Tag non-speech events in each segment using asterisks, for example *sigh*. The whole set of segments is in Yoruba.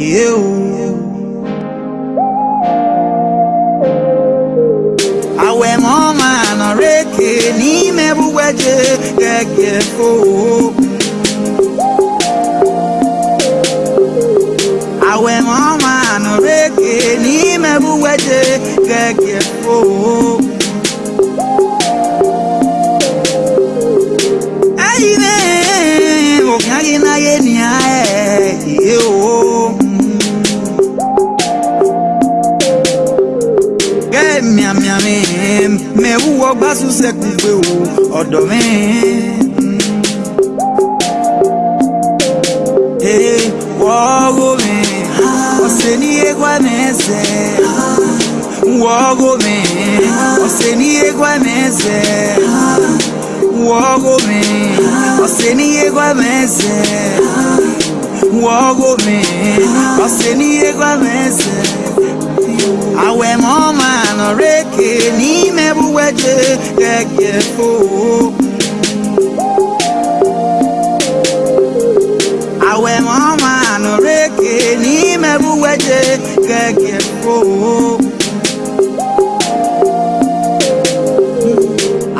e eu. Àwẹ̀ mọ́ máa nà rékè ní mẹ́rùwẹ́jẹ gẹ́gẹ́ fò. Àwẹ̀ mọ́ máa nà rékè ní mẹ́rùwẹ́jẹ gẹ́gẹ́ fò. Ẹyin ní òkè ayé náyé ní ayé yìí o. miamiamim mewuwo gbasusekugbe wo ọ̀dọ̀ mi. wọ́ọ́gò mi ọ̀sẹ̀ ní egwa mẹ́sẹ̀. wọ́ọ́gò mi ọ̀sẹ̀ ní egwa mẹ́sẹ̀. wọ́ọ́gò mi ọ̀sẹ̀ ní egwa mẹ́sẹ̀. wọ́ọ́gò mi ọ̀sẹ̀ ní egwa mẹ́sẹ̀ awɛ mɔma nɔreke n'ime buwɛdze gɛgɛ fo. awɛ mɔma nɔreke n'ime buwɛdze gɛgɛ fo.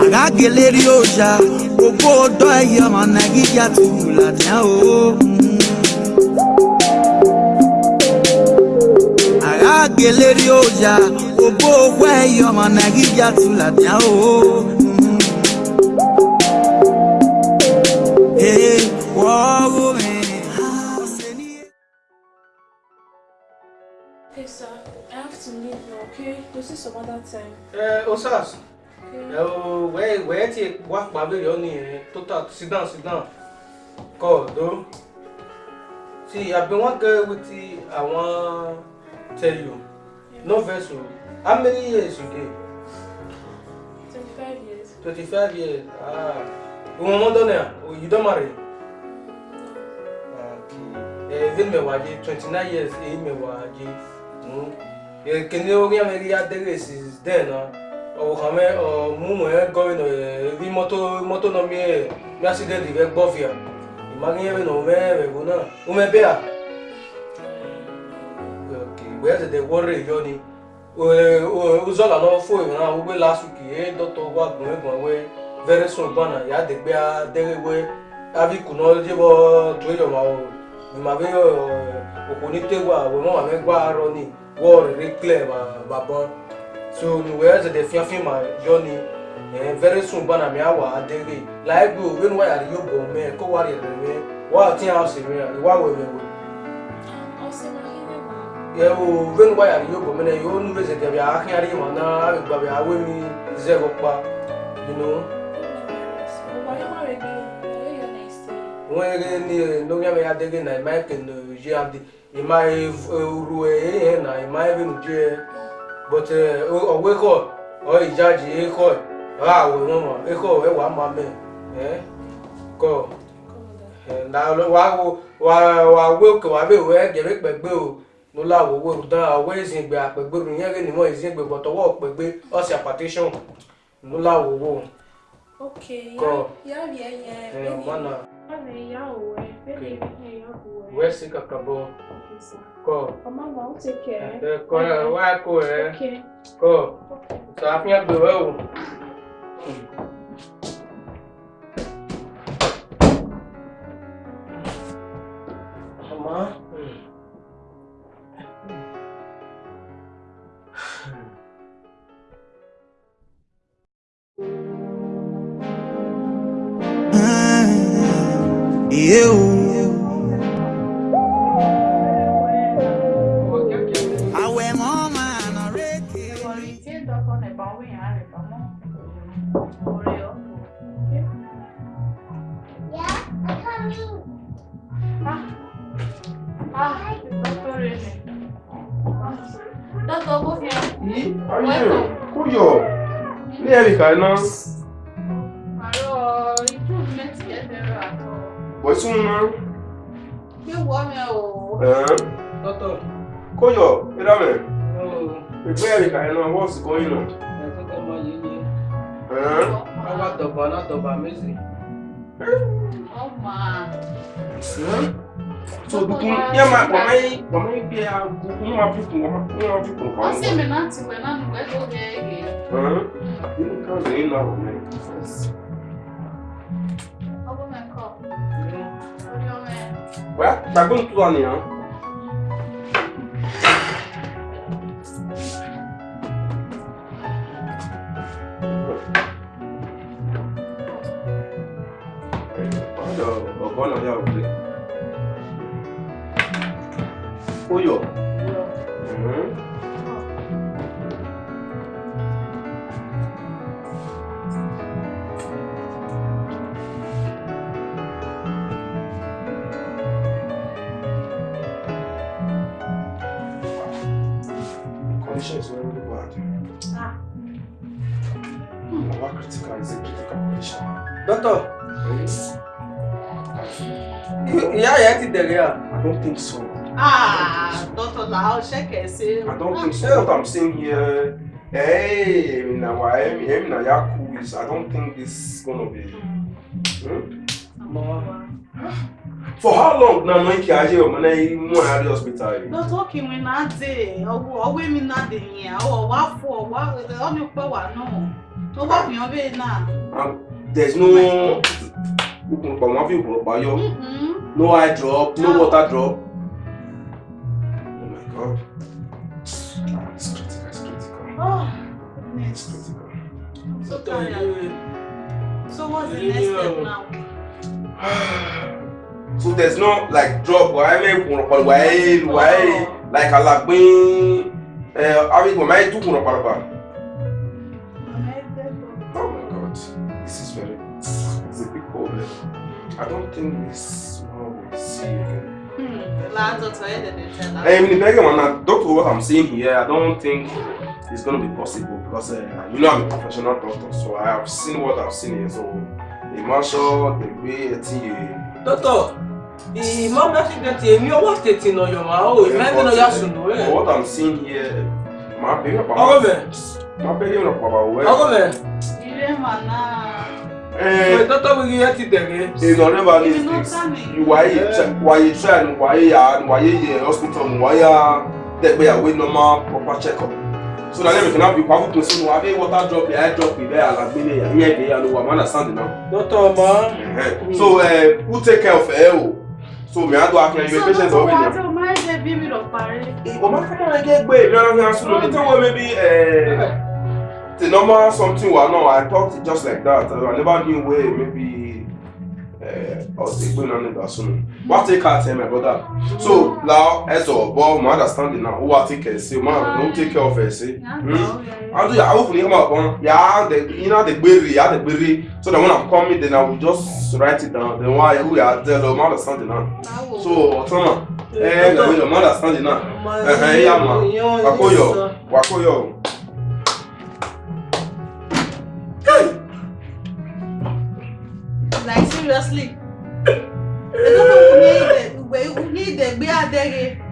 agageleri oja gbogbo dɔ eyɔmɔ nagi yatu la tɛ o. ageleri ọjà òbó owó ẹyọ ọmọ nàìjíríà tula dá o. Hey I have to leave okay? We'll see some other time. Uh, Osas. Okay. Uh, where, where ti work pàbí yọ ní total sit down sit down. Go. Do. See, I've been working with I want tell you. Yeah. No vessel. How many years you get? 25 years. 25 years. Ah. Oh, you don't marry? Okay. even eh, me waje 29 years e me waje mu hmm. e eh, kini o ya me ya dere is there na ah. o oh, ka me o oh, mu mo e go no e bi moto moto no mi e you accident di ve gbofia imagine me no me me bona o me be gbɛɛ tete wɔre yɔ ni wozɔla lɔ fo yi na wo be la suki ye dɔtɔ wa gbɔn gbɔn we vɛrɛ sɔn gbana ya de gbea de we avi kunɔ de bɔ to yɔ ma o ma be okoni te wa wo ma ma me gba rɔ ni wɔre re klɛ ba ba bɔn so ni wɛ tete fiafin ma yɔ ni vɛrɛ sɔn gbana mi awa adege la egbe o be nu wa yari yɔ bɔ mɛ kɔ wa yɛrɛ mɛ wa ti hã se mɛ wa wɛ mɛ wɛ yewu venu ba yari yobo mene yo nu veze de bia akhi ari ma na abi gba bia we mi ze go pa you know wọn yẹ ni eh, lóyún mi adége na ìmá ẹkẹ nà yé adé ìmá eru ẹyẹ na ìmá ẹbí nù jẹ but ọwọ ẹkọ ọ ìjáde ẹkọ ọ àwọ ẹwọn mọ ẹkọ ẹwà má mẹ ẹ kọ ẹ na wàá wọ wàá wọ ẹkọ wàá bẹ wọ ẹgẹrẹ pẹgbẹ o nula wowe rudan awe izingbe apegbe runyere nimo izingbe gbọtọwọ opegbe ọsi apatition nula wowo. ok ya rie yẹn bẹẹni mana ya owe bẹẹni ya owe. wẹ́ẹ́ sí kàkà bọ́ kọ. ọmọ ma ó ti kẹ́ ẹ. kọ ẹ wá kó ẹ kọ ṣàfihàn gbèrè o. what's going on. ẹ tó tẹ ọmọ yìí ni ẹ wá tọba náà tọba méjì. ọmọ. so dukun yẹ ma wàmẹ yìí wàmẹ yìí gbé ya dukun wa fi kun wàmẹ wa fi kun. ọsẹ mi náà ti wẹ náà nígbà tó yẹ ẹ gẹ. kan lè ń lọ ọgbọ́n mẹ́kọ̀ọ́ orí ọmọ ẹ. gbàgbọ́n tó wà nìyẹn. bona oya okule oyo yẹn ti I don't think so. Ah, Dr. Lahal, check it, say. I don't think so. What I'm saying here, hey, Emina, why Emina Yaku cool. I don't think this is gonna be. Hmm? For how long na no ki aje o mo na mu the hospital yi. No talking we na dey, owo women mi na dey yin, owo wa fo, Only power. No. No wa na. To wa There's no ukun pa No eye drop, no, water drop. Oh my god. it's critical, it's critical. Oh, It's critical. so tired. So what's the next step now? *sighs* so there's no like drop Why? mẹ I pàlọ oh. like a ẹ àwọn ìgbọ̀n máa tún oh my god this is very it's a big problem i don't think this Hey, I mean, Megan, doctor, what I'm saying here, I don't think it's going to be possible because uh, you know I'm a professional doctor, so I have seen what I've seen here. So the marshal, the way eh, it is. Eh. Doctor, the mom actually that you are what it in your mouth. You might know you should know it. What I'm seeing here, my baby, my baby, my baby, my baby, my baby, my baby, my baby, my baby, my baby, Eh, ìnọ̀rẹ́ ma ní six ìwáyé wáyé try ni wáyé yà ni wáyé yẹ hospital ni wáyé dẹ̀gbẹ́yàwó normal proper check up so na everything now be powerful to sinu abi water drop the eye drop bẹ́ẹ̀ alagbe ni ẹ̀yìn ẹ̀dẹ̀ yà ló wà mọ́nà sand náà. dọ́tọ̀ ọmọ. Eh, so uh, who take care of ẹ o so mi á do akẹ́rẹ́ ìwé patient ọ̀gbìn yẹn. so ọmọ tó wá tó máa ń ṣe bí mi lọ parí. ọmọ akẹ́kọ̀ọ́ rẹ̀ gẹ́gbẹ́ ìlú ọ̀rọ̀ fi hàn sùn lórí tí wọ́n mi bí the normal something wa náà i talked just like that i never knew where maybe ọsẹ gbẹna nígbà sunu wá take care tẹ my brother so now as sọ bọ my understanding now who wá take care ṣe ọmọ àwọn take care of her, see. ẹ ṣe àti àwọn fúnni ọmọ ọgbọn yà á iná dẹ gbére yà á the berry. so that when i'm coming then i will just write it down then wá ihu yà á tẹ lọ ọmọ understanding na so ọtún náà ẹ ẹ ọmọ understanding na ẹ ẹ yà mọ wàkóyọ wàkóyọ. seriously. They don't know who need the way who need the be a dere.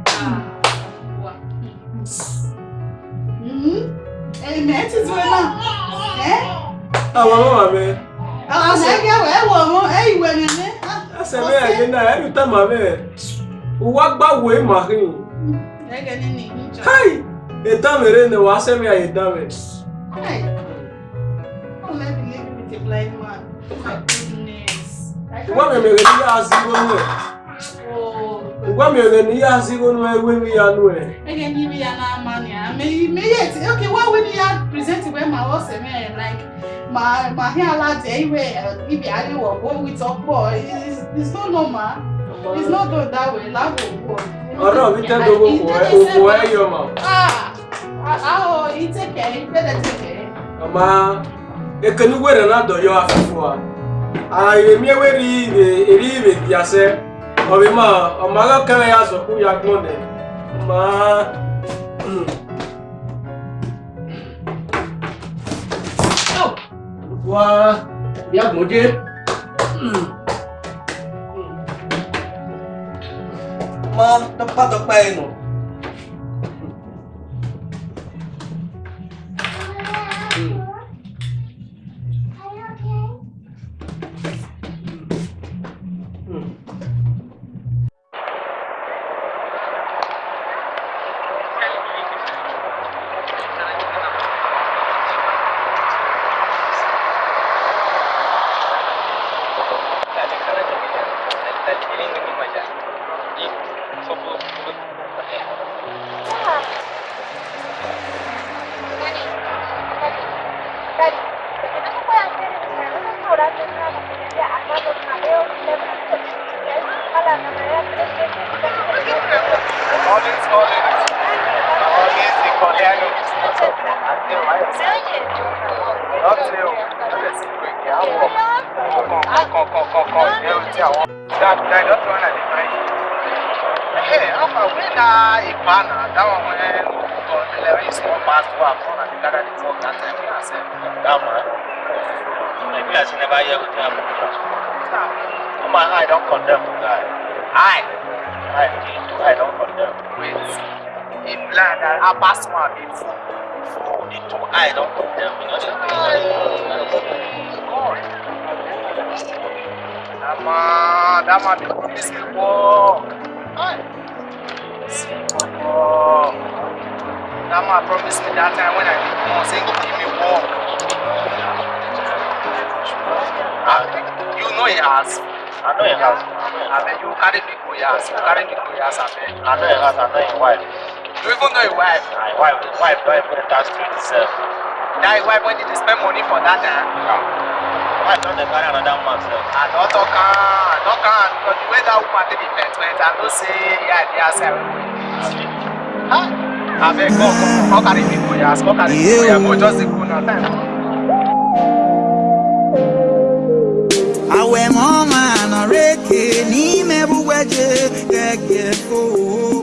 Amen ti tún náà. Àwọn ọmọ mi. Àwọn ọmọ ẹgbẹ́ wẹ̀ ẹ̀ wọ̀ wọ́n ẹ̀ ìwẹ̀ mi ní. Ẹsẹ̀ mi ẹ̀yẹ náà ẹ̀ lù tẹ̀mọ̀ bẹ́ẹ̀. Wá gbàwé màhìn. Ẹ̀gẹ̀ ni ní ìjọ. Káì! Ètò mi ni wàá sẹ́mi àyè dá mi. Káì! Oh, let me blind man. Ugwa mere n'ihe azịgo nwe. Ugwa mere n'ihe azịgo nwe eweghị ya nwe. Ege n'ime ya na-ama ya. Ime ihe eti, ok, wa wini ya present iwe ma ọ sị mee like ma ma ihe ala dị iwe ibe adịwọ bụ with ọkpọ it's not normal it's not done that way labu ogbo. Ọ̀rọ̀ mi tẹ́ dogo òkú ẹ yọ ma. Ahọ ìtẹ̀kẹ̀ ìgbẹ́dẹ̀ tẹ̀kẹ̀. Ọ̀ma ekenugwere na-adọ yọ afẹ́fọ́ a airemie weri ire eri ire biase obima omaga kele ya so ku ya gbonde ma wa ya gbonde ma to pa to pa enu manner, that one when Levy is not past what I'm from, and you gotta talk that time when I said, that man. Maybe I should I don't condemn the guy. I, I did too, I don't condemn. Wait, in blind, I pass my before. Before the two, I don't condemn. You know, just be like, God. Dama, dama, the police will walk. Hey. That man promised me that time when I did more, saying he give me one. Uh, you know he has. I know he has. I bet you carry big boy ass. You carry big boy ass, I bet. I know he has. I know his wife. You even know his wife. My wife, his wife don't even touch to itself. That his wife when to spend money for that time? Yeah. I don't carry another man sef. I don't talk am, ah, I don carry ah, because the way that woman did be met went, I don't say yeah, the sir. Abeg, just go now, Awe mama na reke ni me buweje ko.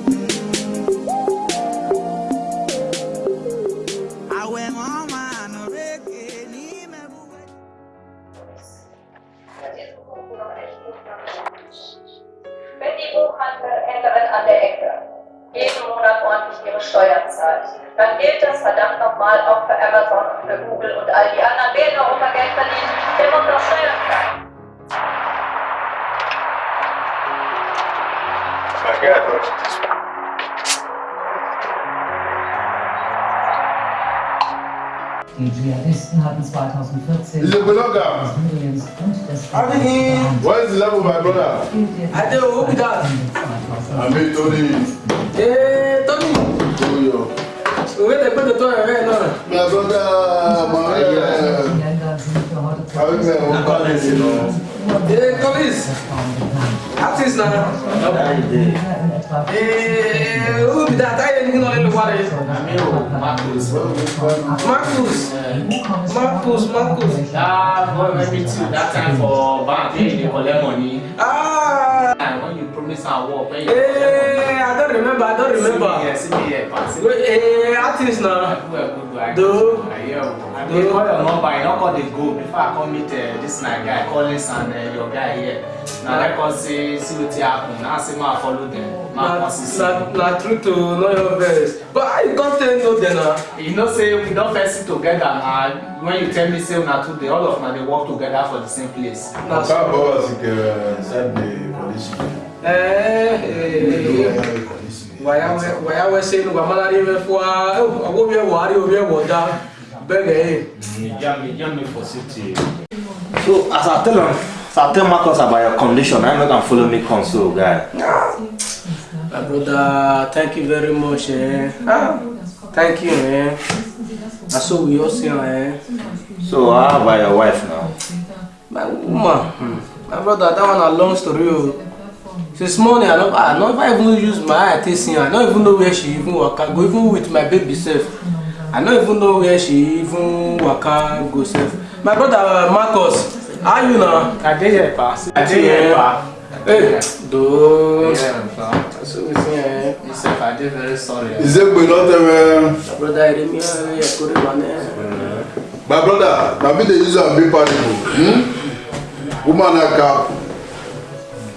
dann gilt das verdammt nochmal auch für Amazon und für Google und all die anderen. Wer in Europa Geld verdient, der muss doch Steuern zahlen. Die Dschihadisten hatten 2014 He's a blogger. Syriens und des What is the love of my brother? I do, who be that? I mean, Tony. Yeah, Tony. Ouvez les peu de toi avec non Mais avant de marier. Ah oui, mais on parle de sinon. Et Colis Artiste là. Et où bida taille ni non le voir. Marcus. Marcus. Marcus, Marcus. Ah, boy, maybe two. That time for bank, they collect money this award. Hey, I don't remember. I don't remember. See me here, see me here, pass. Wait, hey, artist now. Do. I dey call your number. I don't call the group before I come meet uh, this my guy Collins and uh, your guy here. Now let us see see what happen. Now see ma follow them. Ma consist. Na na true to know your best. But I can't tell you then. Uh. You know say we don't first sit together na when you tell me say una two all of una they work together for the same place. Na so. Oga Bowers get send the police so as i tell him, as i tell marcus about your condition na make am follow me come guy. my brother thank you very much eh? ah, thank you eh? na so we all see Eh? so how about your wife now. my woman hmm. my brother that one a long story Oh since morning i never i never even use my eye take see her i no even know where she even waka go even with my baby self. i no even know where she even waka go self. my brother uh, marcus how you now? i dey here pa i dey here pa. Hey, dude. Yeah, so we see, eh? You I did very sorry. Is it we not them. Eh, my brother, I didn't mean to My brother, now me the user be party. Hmm? Woman, I cap.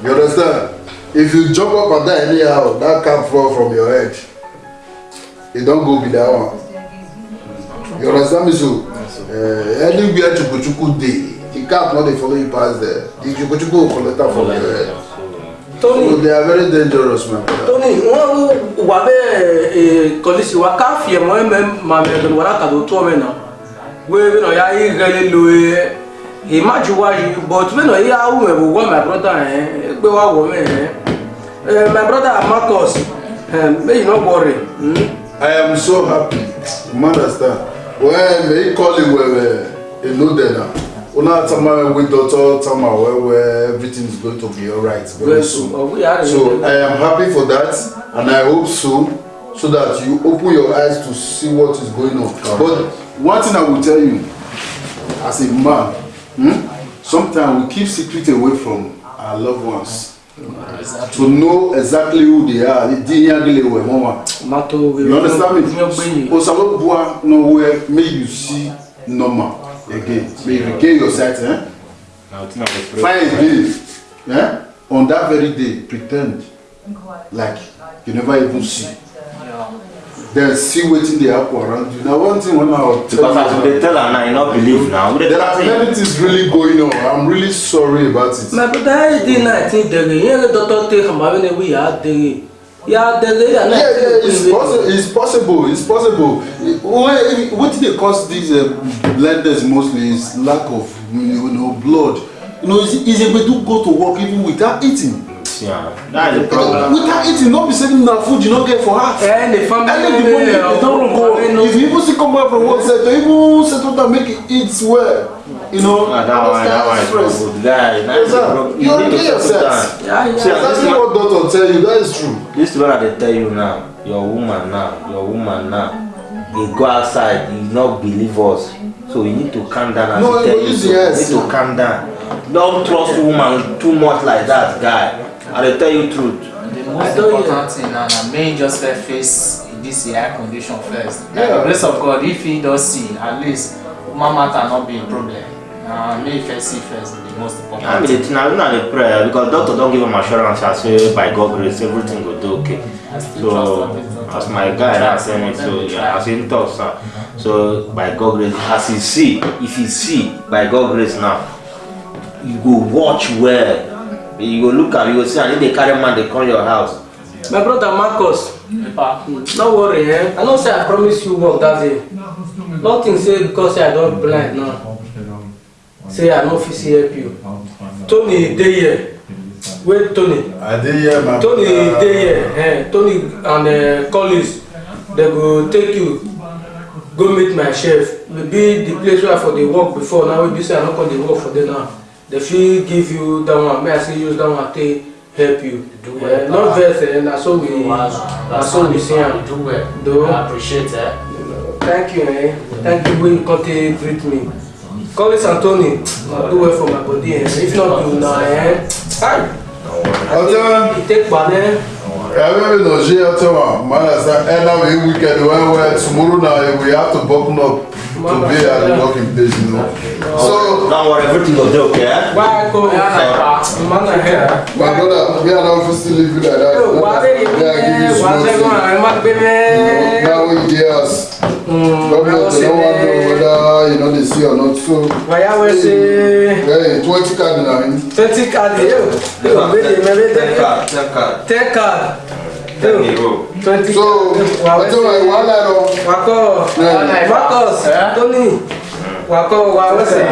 You understand? if you jump up and down anyhow that can fall from your head It don't go be that one you understand me so uh, anywhere chukwuchukwu dey the cap no they follow you past there the chukwuchukwu go collect am from your head tony so they are very dangerous man. tony wọn wà bẹ́ẹ̀ eh, kọ́lísì wa ká fìyẹ̀ mọ́ ẹ̀mẹ́ màmí ẹ̀dùn wàrà kàdó tó ọmọ ẹ̀ náà wẹ́ẹ́ bí náà yà á yí gẹ́lẹ́ lóye ìmájú wáyé but bí náà yà á wù mẹ́ bò wọ́ mẹ́ àbúrọ́tà ẹ̀ gbé wá wọ́ mẹ́ eh. Uh, my brother Marcus, um, may you not worry. Hmm? I am so happy. You understand? Well, may you call him well, you know that now. Una Tama with daughter Tama, where, where everything is going to be alright very well, soon. Oh, we are so I am happy for that, and I hope so, so that you open your eyes to see what is going on. Correct. But one thing I will tell you, as a man, hmm, sometimes we keep secrets away from our loved ones to know exactly who they are di yan gele wẹ wọn wa you understand me osalo bua no where make you see normal again may you regain your sight eh? find day eh? on that very day pretend like you never even see then see wetin dey happen around you na one thing when i was tell you because as we tell am now you no believe now there are many things really going on i'm really sorry about it. my brother hd nineteen dere yere doctor take hamari ne wiya dere ya dere ya nineteen dere. yeah yeah it's possible it's possible it's possible wetin they cause these uh, um, blindness mostly is lack of you know blood you know it's easy to go to work even without eating yeah. That is the problem. Without eating, not be saving na food you not get for heart. Eh, and the family. And the money they don't go. If people see come back from work, say to even settle down, make it eat well. You know. Ah, that one, that one is stress. good. That, you don't get yourself. Yeah, yeah. See, that's yeah. what doctor tell you. That is true. This is what they tell you now. Your woman now. Your woman now. They go outside. You not believe us. So you need to calm down. No, you, you need to calm down. Don't trust woman too much like that, guy and they tell you truth. The most important thing na na make you just face this AI condition first. Yeah. the grace of God, if he does see, at least my matter not be a problem. Uh, make first see first the most important. I mean, the thing I don't the prayer because doctor don't give him assurance I say by God grace everything will do okay. So as my guy that tell me so yeah, as in talk sir. So by God grace as he see if he see by God grace now you go watch where you go look am you go see am if dey carry man dey come your house. my brother marcus no worry eh i know say i promise you work that day nothing say because say i don blind now say i no fit see help you tony dey here wey tony tony dey here eh tony and uh, collins dem go take you go meet my chef Maybe the place where i for dey work before now wey be say i no come dey work for there now they fit give you the one may i say use the one take help you do well yeah, not vex eh That's all we that's all we see am do well though i appreciate eh thank you eh thank you wey you come take greet me this anthony na do well for my body eh if not eh. you na eh hi Take ìtẹ̀pá eh. Every no glt My Manasa, and now we weekend where we're tomorrow now we have to buckle up to be at the working place, you know. So now what everything will do, okay? Why go man here? My brother, we are not still living like that. Why they? Why they going? I'm not baby. Now we us. Mm, twenty card na twenty card ye card ten card. ten card. so wetin wey wahala lọ. wakọ wakọ tony wakọ wa wẹsẹ.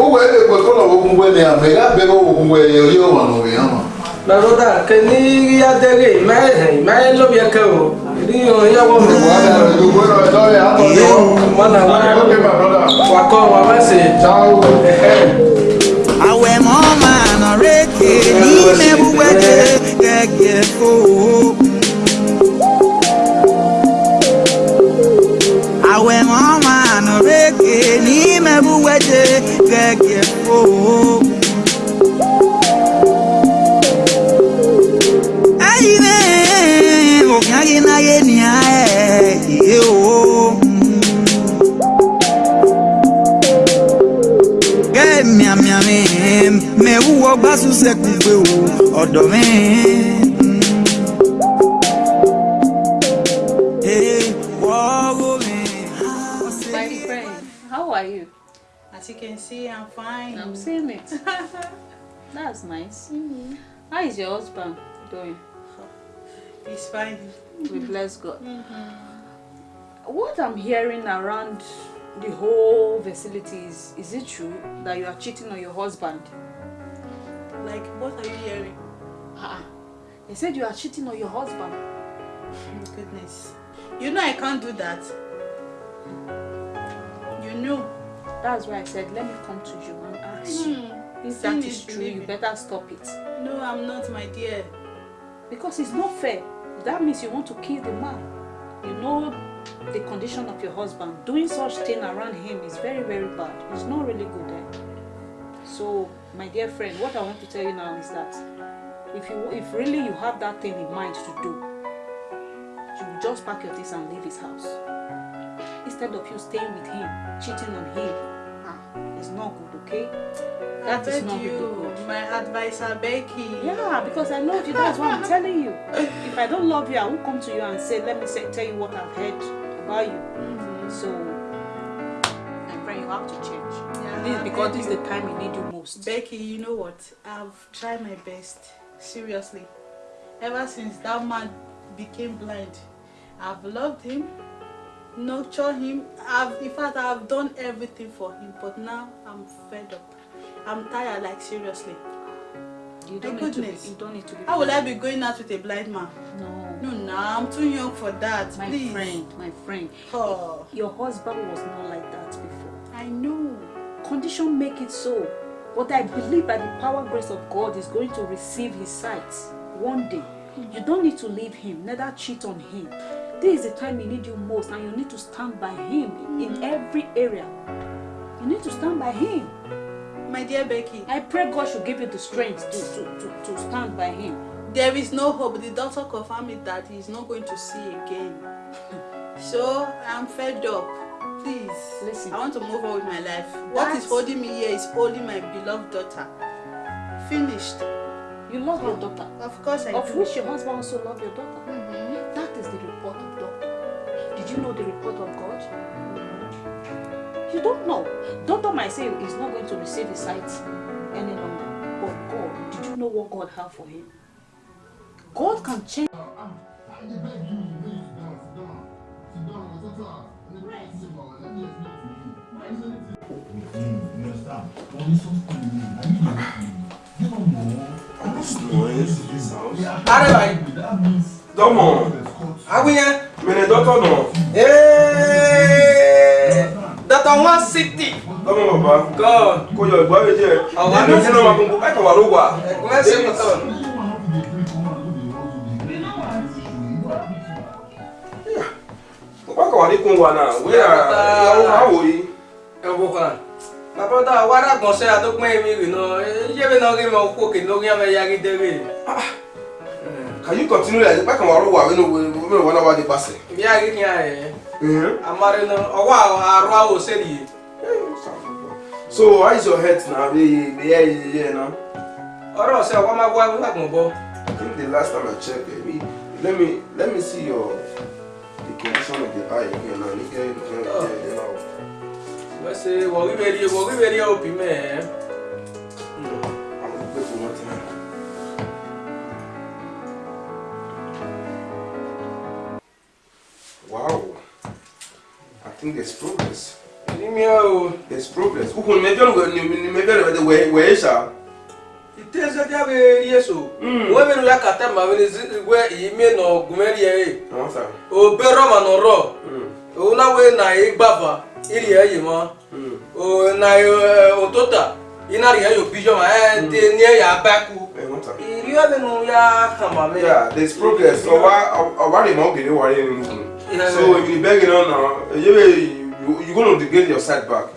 o wẹ́ẹ́ lè pẹ̀lú ọ̀wọ́ gbogbo ẹ̀ ní àmì ẹ̀ lábẹ́ ọ̀wọ́ gbogbo yóò wà lórí ẹ̀ hàn. Naroda, que ni ya de gay, mae, mae lo via cabo. Rio, ya wo me wa. You go to the ya to yo. Mana wa. my brother. Wa ko wa wa se. Ciao. Awe mo ma na reke ni me buweke gege ko. Awe mo ma na reke ni me buweke gege ko. mewuwo gbasu sekugbe o ọ̀dọ̀ mi. My friend, how are you? As you can see, I'm fine. I'm seeing it. *laughs* That's nice. Mm-hmm. How is your husband doing? He's fine. We bless God. Mm-hmm. What I'm hearing around the whole facility is, is it true that you are cheating on your husband? like, what are you hearing? Ah, they ah. said you are cheating on your husband. *laughs* Goodness. You know I can't do that. You know. That's why I said, let me come to you and ask you. Hmm. if that is true, you better stop it. No, I'm not, my dear. Because it's not fair. That means you want to kill the man. You know the condition of your husband. Doing such thing around him is very, very bad. It's not really good. Eh? So my dear friend, what I want to tell you now is that if you if really you have that thing in mind to do, you just pack your things and leave his house. Instead of you staying with him, cheating on him, ah, it's not good, okay? That I is not you, really good. My advisor Becky. Yeah, because I know you. That's what I'm telling you. If I don't love you, I will come to you and say, let me say, tell you what I've heard about you. Mm -hmm. So, my friend, you have to change. This because this is the time you need you most. Becky, you know what? I've tried my best. Seriously. Ever since that man became blind, I've loved him, nurtured him. I've, in fact, I've done everything for him. But now I'm fed up. I'm tired, like seriously. You don't, need to, be, you don't need to be How will I be going out with a blind man? No. No, no. I'm too young for that. My Please. friend, my friend. Oh. Your husband was not like that condition make it so. But I believe by the power grace of God is going to receive his sight one day. Hmm. You don't need to leave him, neither cheat on him. This is the time he need you most and you need to stand by him in hmm. every area. You need to stand by him. My dear Becky. I pray God should give you the strength to, to, to, to stand by him. There is no hope. The doctor confirmed that he is not going to see again. *laughs* so I'm fed up. Please. Listen. I want to move on with my life. That's... What is holding me here is holding my beloved daughter. Finished. You love your daughter. Of course I of do. Of which your husband also love your daughter. Mm -hmm. That is the report of God. Did you know the report of God? You don't know. Doctor might say not going to receive his sight any longer. But God, did you know what God had for him? God can change. Uh, uh, I beg you, Arẹ́bàá yìí. Dọ́mọ̀, agbẹ́yẹn. Mẹ̀nẹ̀ dọ́tọ̀ nọ. Dọ́tọ̀ wọ́n sítì. Dọ́mọ̀ bàbá. Kọ́. Kò yọ ìgbà méjì ẹ̀. Àwọn àmì ìjẹ́ náà wà gbogbo ẹ̀kọ́ wà ló wà. Ẹ̀kọ́ ẹ̀sìn kọ́tọ̀. ọkọ̀wà dínkù wà náà wíyà ìyàwó máa wò yìí. ẹ àdókùn èmi rìn náà ṣé mi náà rí mi òkè lórí àmì yarí dẹ́rẹ́. Ah, can you continue like back and forth wà nínú wíwọ̀n wọn náà wà ni eh? eh, so how is your health now bí ìyá yìí yẹ náà. ọ̀rọ̀ ọ̀sẹ̀ ọ̀wọ́ máa wá wíwàgbọ̀n bọ́. I think the last time I check eh, let me let me see your. Porque é nigga, I ain't getting none. He gave the junk, yeah, you know. Let's see, well, we ready, well, we ready, Opie, man. I'm a big one tonight. Wow. I think there's progress. Meu. There's progress. Ukun mejor ni mejor é de where where tezɛdia bɛ a so wo mi la ka taa ma wele zigbɛ yi mi nɔ gumɛri yɛ ye o bɛ rɔba nɔ rɔ o la wo na ye gbafa iri yɛ yi ma o na ye o to ta i na ri yɛ yo bijɔ ma ɛ te ni yɛ y'a ba ku iri yɛ minnu y'a yeah there is progress ɔba ɔba de ma o gele wari yɛ ninnu kun so ibi bɛɛ gɛlɛn na you to get your side back.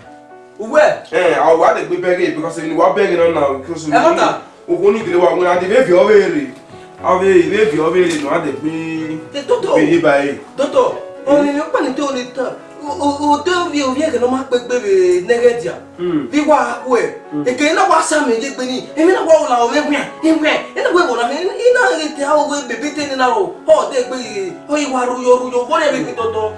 Where? Eh, I want to be begging because we were buried now because we eh, want only we only did what we had to be buried. Ave, we be buried now that we be by. Toto, only you can't do it. O te vi o vi ke no ma pe pe negedia. Vi hmm. wa ku hmm. e. E ke na wa sa me je pe ni. E mi na wa ola o me gbe. E gbe. E na gbe wona me. E na e te ha o gbe bebe te ni na o. Ho de gbe. O i wa ru yo ru yo. Bo le bi toto.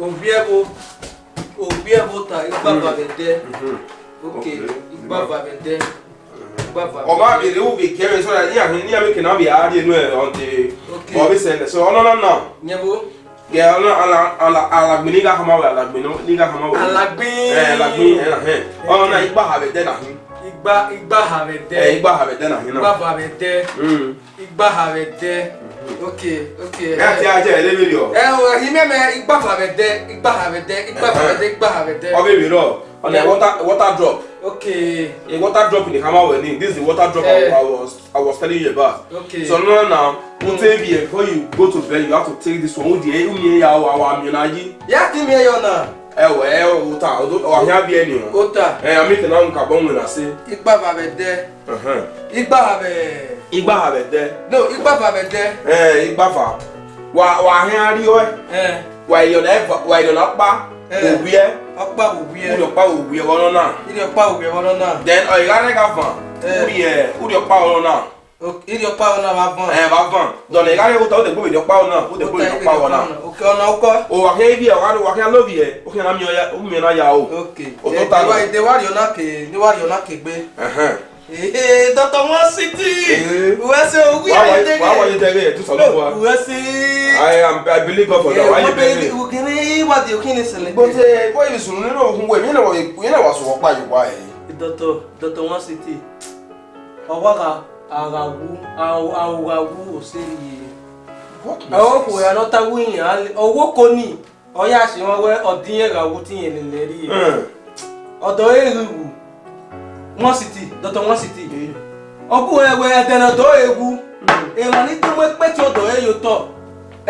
Obiebo Obiebo ta igba mm-hmm. babede. Mm-hmm. Okay, igba mm-hmm. babede. Ọba bèrè wò bè kẹrin sọ́dọ̀ ní àhún ní àmì kìnnà bìí àárí inú ẹ̀ ọ̀dẹ̀ ọ̀bí sẹ̀lẹ̀ sọ ọ̀nà náà. Nyẹ́bó. Gẹ̀ ọ̀nà alagbin nígbà kan máa wẹ̀ alagbin nígbà mm. kan máa wẹ̀. Alagbin. Ẹ̀ alagbin na nà hẹ̀. Ọ̀nà igba àbẹ̀dẹ̀ nà hín igba igba habete. ẹ igba habete na hinna. igba habete. igba habete. Okay, okay. Ya ti aje ele yo. Eh o hi meme igba fa be de, igba ha be de, igba fa be de, igba ha be de. O be mi ro. On a water water drop. Okay. A water drop in the hammer we This is the water drop eh. I was I was telling you about. Okay. So now now, mm. take before you go to bed, you have to take this one. O di e mi ya wa wa mi na yi. Ya ti mi yo na. Eh we eh o ta o do o hia bi eni o. O ta. Eh ami te na nka bon we na se. Igba fa be de. Mhm. Igba ha be igbafa bɛtɛ. no igbafa bɛtɛ. ɛɛ igbafa wa wa hɛn ariwɛ. ɛɛ wa iyɔlɛ ɛfa wa iyɔlɛ ɔkpa òwúyɛ. ɔkpa òwúyɛ. wúdi ɔkpa òwúyɛ wɔlɔ náà. wúdi ɔkpa òwúyɛ wɔlɔ náà. then ɔ ìyá rẹ ka fàn. wúdi ɛ wúdi ɔkpa wɔlɔ náà. ìdí ɔkpa wɔlɔ náà ma fàn. ɛ ma fàn dɔnni ìyá rẹ wotɔ o de gbɔ ìdí ɔkpa wɔlɔ náà o de gbɔ ìdí ɔkpa wɔlɔ náà. ok ɔnà ɔkɔ. o wa kɛ ibi yɛ wa wa kɛ alobi yɛ o kɛ na mi yɛ o mi yɛ na ya o. ok o tó ta lọ. ìdè wa yɔ Hey, eh, Dr. One City. Hey. Eh. We are are there. Why you there? Do something. I am. I believe God for that. Eh, why you there? We can hear what you can say. But eh, boy, you should know who we. we. Why? Dr. One City. awu, awu, osiri. What? Àwọn kò ya lọ́ta wíyàn. Owó kò ní. Ọ̀yà àṣìwọ̀n wẹ́ ọ̀dínyẹ̀gà wú tíyẹn lè mọsiti dọtọ mọsiti ọkụ ewe edena dọọ egwu hmm. ịma n'ite mụ ekpeti ọdọ eyo tọ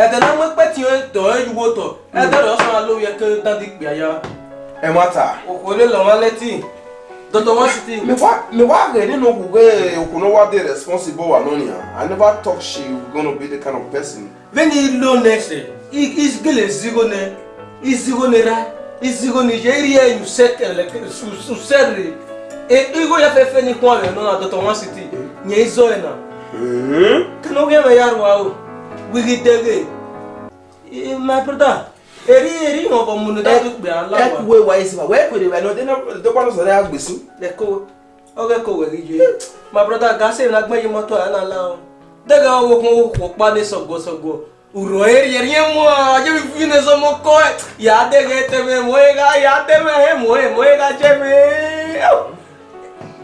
edena mụ ekpeti ọdọ eyiwo tọ edena hmm. ọsọ alụ ya ke dadi kpịa ya. ẹ nwata. òkú lè lọ wọn létí dọtọ mọsiti. mi wá rè nínú òkú pé òkú náà wá dé responsible wà lónìí ah i never talk she gonna be the kind of person. veni lo nẹsẹ igele zigo ne izigo nera izigo nije eh, eh, eri eyu sẹkẹlẹ susẹre. e iko ya fefe ni kwa le nona doto mwa siti nye izo ena hmm? kano ge me yaru au wigi tege my brother eri eri ngo bo munu da eh, du gbe ala eh, wa ekwe wa isi wa we kwere wa no de na do kwa no so ya gbesu le ko o ge ko we gi my brother ga se na gbe yi moto ala la o daga wo ko ko pa ni so go so go uro eri eri mo aje mi fine so mo ko ya de ge te me moega ya te me he moe moega che me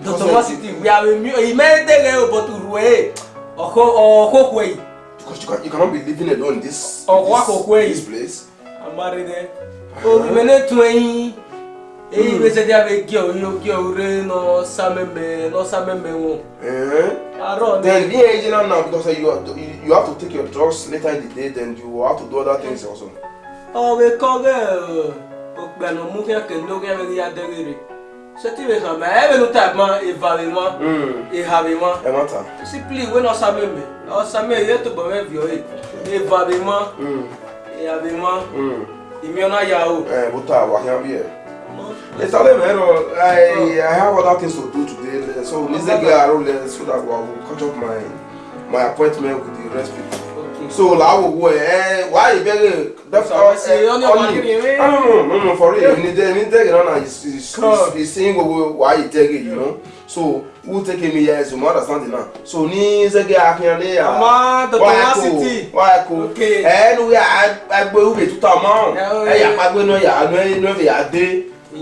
dɔtɔmɔ si ti we are mu eh, imɛntere o oh, but rue ɔkɔ ɔkɔkɔ yi. because you cannot, you cannot be living alone in this. Oh, ɔkɔ akɔkɔ yi this place. I'm married there. Eh. Uh-huh. Oh, tun yi eyi eh, hmm. bɛ sɛ de a bɛ gɛ o yi o gɛ o re nɔ samɛmɛ nɔ samɛmɛ wo. arɔ ne. then being aging now because you are you have to take your drugs later in the day then you have to do other things also. ɔ bɛ kɔ kɛ o gbɛnɔ mu kɛ kendo kɛ bɛ ya dɛgɛrɛ. Seti me sa, men ebe nou tap man, e vare man, hmm. e have man. E man tan. Si pli, we nou sa me me. Nou sa me ye to bome vyo e. E vare man, have man, e mi yon a ya ou. E, eh, bota, wakyan biye. Let's tell them, you know, I, I have other things to do today, so let's get around so that we will catch up my, my appointment with the rest people so làwọn òwò ẹ wàá ìbẹ̀rẹ̀ ọlì for real ní dẹ́rẹ́ ní dẹ́rẹ́ náà ìsìn gbogbo wàá ìdẹ́rẹ́ yìí náà so who take me years you must understand now so ní sẹ́gẹ̀ akínyẹlé à wáyà kó wáyà kó ẹ̀ẹ́dùn agbẹ́wò kẹtùtà mọ́ ẹ̀yà pàgbẹ́ náà yà á náà fẹ̀ yà á dé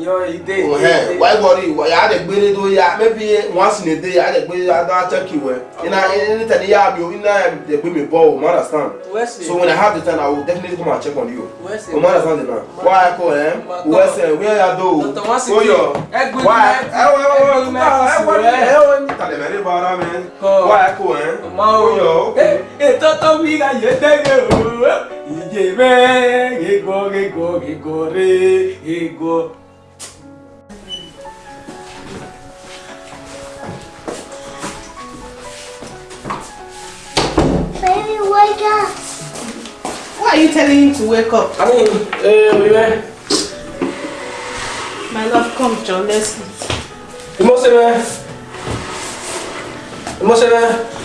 your ide ohe why worry ya de maybe once in a day ya de check you well ina anytime ya bi ina ya de gbe me ball understand so when i have the time i will definitely come and check on you you understand now why i call eh where say where ya do so your why e wo wo e wo e wo ni tale mere bara me why i call eh o yo e to to mi ga ye de ge o ije me ge go ge go ge go re ge go Mommy, wake up. Why are you telling him to wake up? I mean, uh, My love, come, John, let's eat. You must say, man. You must Oh, man.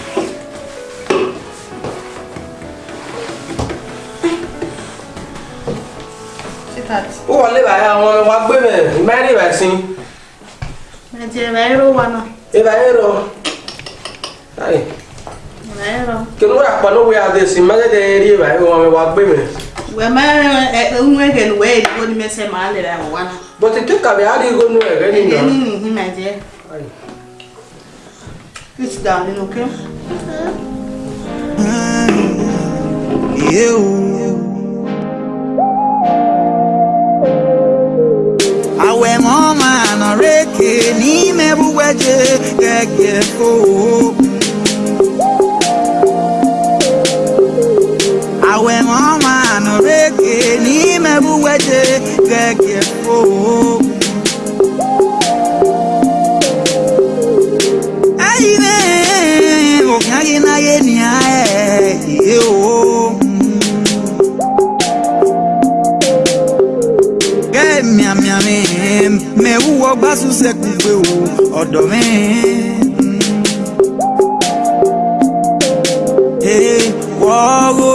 ó wọlé báyà wọn wá gbé bẹ mẹ́rin ìbá sí. màjẹ̀ ìbá yẹn hero, wà náà. ìbá hero. lọ ke nu akpa no we ade si mage de ri ba e wo wa gbe me we ma e unwe ke nu we go ni mese ma le ra wa na but it took abi ari go nu e re ni no ni ni ni my dear sit down in okay you awẹ mọ ma nọ reke n'ime bụweje gege foo reke ni me buwete keke fo. Ayiwe okagi na ye ni ae ye o. Miamiami, me wuwo gbasu sekugbe o, ọ̀dọ̀ mi. Wọ́ọ́rọ́.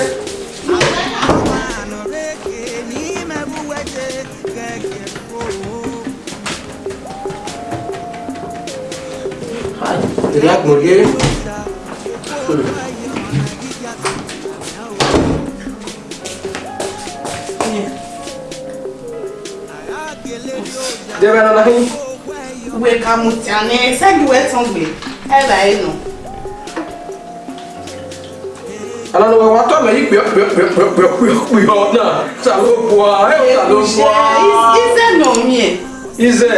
collier. Debe na nahi. We kamutia ne send we tongbe. Eba eno. Ala no wa to me pe pe pe pe pe pe pe na. Sa lo kwa, e sa lo kwa. Ize no mi e. Ize.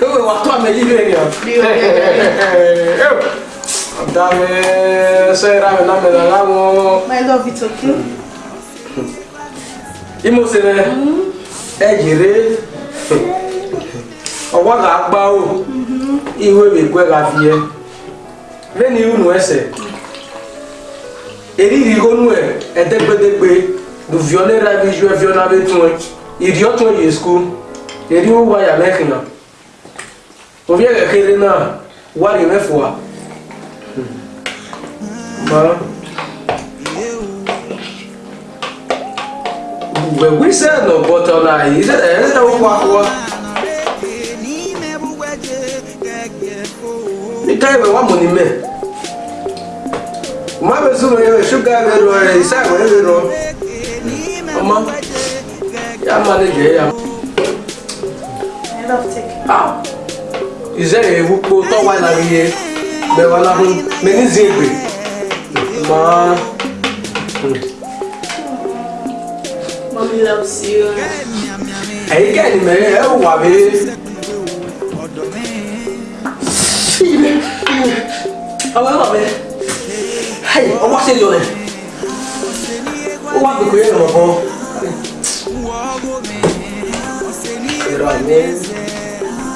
Ko wa to me yi le ni. Eh. Dame se rame na me dalamo. My love it's okay. Imo sere. E mm-hmm. jere. Ọwọ́ la gba o. Iwe be kwe la fie. Leni unu ese. Eriri gonu e edegbedegbe do viole ra bi ju e viole be tun. Iri otu ye school. Eri wo ya mekina. na. Obi e na wa ri mefua. But we said no butter on Is it is it a wakwa? You tell me what money man. My person here sugar me do it. Say what you eh, do. Mama. Ya ya. Enough take. Ah. Is there a wupo to wa na ye? Be wa na hun. Me ni Ma. Mommy loves you. Ẹ̀yin kẹ́ni mẹ́rin ẹ̀ wà mí. Àwọn ẹ̀wà mi. Ọmọ ṣe lọ rẹ̀. Ó wà pẹ̀lú ẹ̀rọ ọ̀kan. Ẹ̀rọ mi.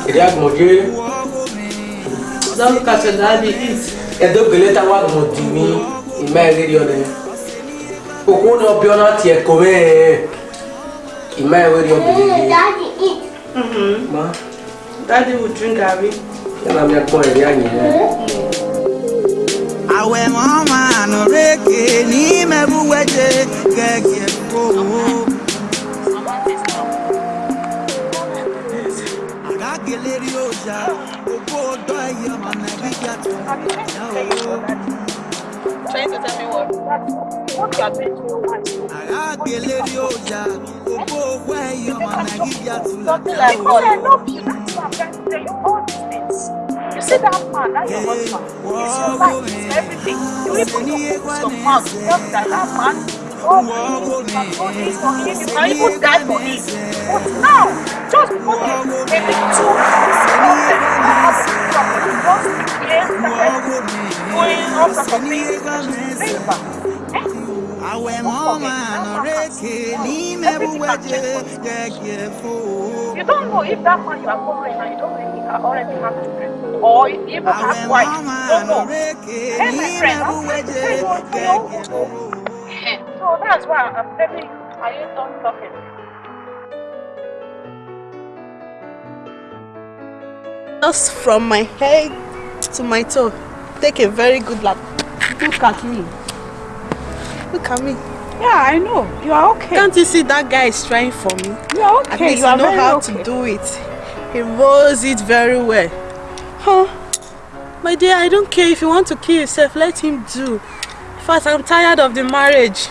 Èdè àgbọ̀njé. Ọ̀dọ́ mi kàṣẹ̀ dáadé yìí. Ẹ̀dọ́gbẹ̀lẹ́ta wà gbọ̀dì mi imaye ri one oku no bi ona ti e ko be imaye we daddy eat mhm ma daddy would drink abi yana mi ko e ri anyi awe mama no reke ni me weje keke ko Agagele ri oja, ogo odo eya ma na bi ja to trying to tell me what? What you are doing to your wife? Arágbélé rí ọjà, gbogbo owó ẹ̀yọ́ Something like God, I love you, that's why I'm trying to tell you all these things. You see that man, that your husband, he's your life, he's everything. You even to put your mouth, love that man. You don't know if that man you are following and you don't really already have children or if you even have wife. Don't know. friend, that's your so that's why I'm telling you, are you done talking? Just from my head to my toe, take a very good look. Look at me. Look at me. Yeah, I know. You are okay. Can't you see that guy is trying for me? You are okay. At least you I know how okay. to do it. He rolls it very well. Huh? My dear, I don't care if you want to kill yourself, let him do. 1st I'm tired of the marriage.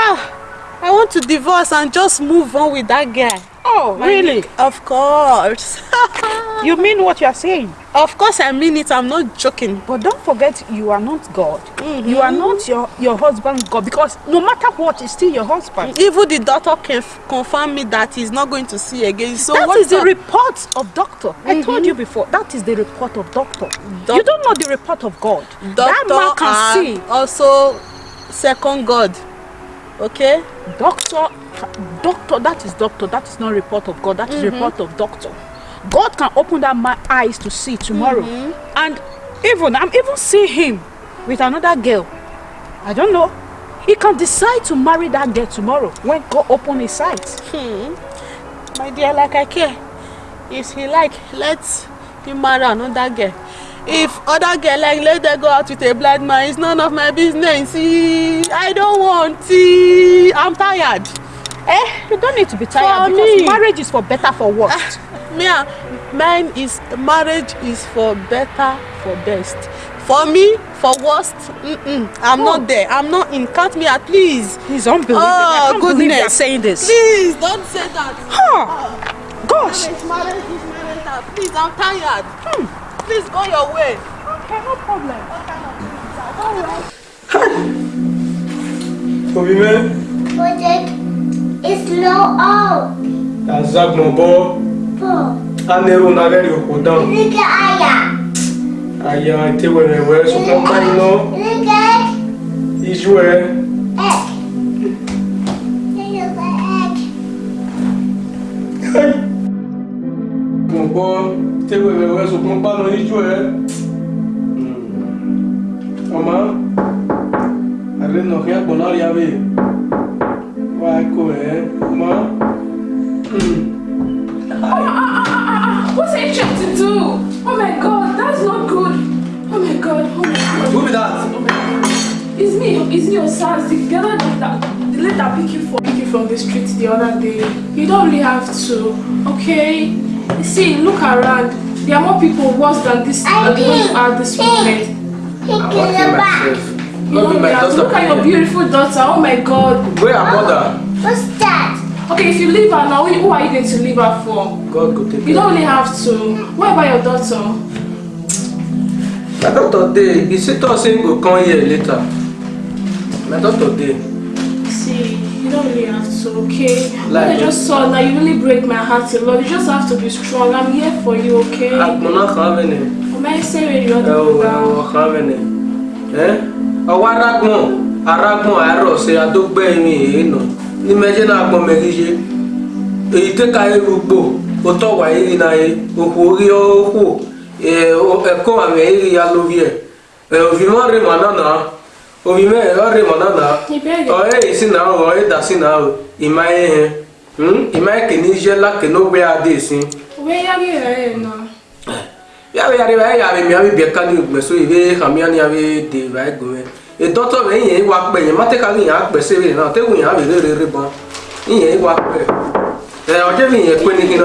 Ah, I want to divorce and just move on with that guy. Oh, My really? Nick, of course. *laughs* you mean what you are saying? Of course I mean it. I'm not joking. But don't forget, you are not God. Mm -hmm. You are mm-hmm. not your, your husband God. Because no matter what, he's still your husband. Mm, even the doctor can confirm me that he's not going to see again. So That is the report of doctor. Mm -hmm. I mm-hmm. told you before, that is the report of doctor. Doc you don't know the report of God. Doctor that man can see. also second God. Okay? Doctor, doctor, that is doctor. That is not report of God. That is mm -hmm. report of doctor. God can open that my eyes to see tomorrow. Mm -hmm. And even, I'm even seeing him with another girl. I don't know. He can decide to marry that girl tomorrow when God open his eyes. Hmm. My dear, like I care. If he like, let him marry another girl. if other girl like let them go out with a blind man it's none of my business see i don't want see i'm tired. eh you don't need to be tired for because me. marriage is for better for worse. Ah, mia ah, mine is marriage is for better for best for me for worst mm -mm, i'm oh. not there i'm not in count me out please. he's unbelievable oh, goodness. believe saying this. please don't say that. Huh. Oh. gosh. marriage marriage is marriage please i'm tired. Hmm. Please go your way. Okay, no problem. man. no out. That's that Tobi mẹ́. Mo jẹ́ slow up. Azagbọn bọ́. Look at nagẹ́rì òkú I Nígbà àyà. Àyà àti wẹ̀rẹ̀wẹ̀ sọ̀kan bá iná. Nígbà. Ijú ẹ. Egg. is where Egg. Hey gbọ̀ngbọ́ tẹ́wẹ̀ wẹ̀wẹ̀ sọ̀kún pánà níjú ẹ̀ ọmọ àrẹ nọ̀kẹ́ àgbọ̀nà rí abẹ́ wà á kọ ẹ̀ ọmọ. What's Adrian to do? Oh my god, that's not good. Oh my god, oh my god. Who is that? Oh It's me, it's me, Osas. The girl that, the lady that picked you, for, pick you from the street the other day. You don't really have to, okay? see, look around. There are more people worse than this than those are this moment. I'm okay myself. You know, my daughter look at your beautiful daughter. Oh my God. Where are oh, mother? What's that? Okay, if you leave her now, who are you going to leave her for? God go take You don't only have to. What about your daughter? My daughter day. You see, Tosin will come here later. My daughter day. See you don't really have to, okay? Like, I just saw that, you really break my heart a lot. You just have to be strong. I'm here for you, okay? I'm not having it. Am I saying you're the oh, I'm not having it. Eh? eh? I want eh, to Ọwọ́ arágùn arágùn àárọ̀ ṣe àdógbẹ́ ẹni èyí nà ní mẹ́jẹ́ náà gbọ́n mẹ́rin yé èyí tẹ́ka erugbo ó tọ̀ wáyé rí náà yé òkú orí ọ̀hún ẹ̀kọ́ àmì ẹ̀yìn rí ya lórí ẹ̀ e. ẹ̀ eh, òfin mọ́ rí màá náà náà omime ọrịa mọna na ọrịa isi na ahụ ọrịa dasi na ahụ ịma ihe hmm? ịma ekene iziela kene ogbe ya dị esi ya be yari bae yabe mi abi bieka ni ugbe so ibe kami ani abi de bae gome e doto be yin wa pe yin mate ka yin agbe se be na te wu yin abi re re re bon yin wa pe e oje bi yin pe ni kina